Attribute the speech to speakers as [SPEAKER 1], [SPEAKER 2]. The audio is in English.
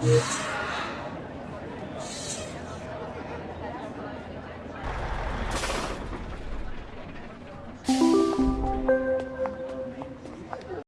[SPEAKER 1] Yeah.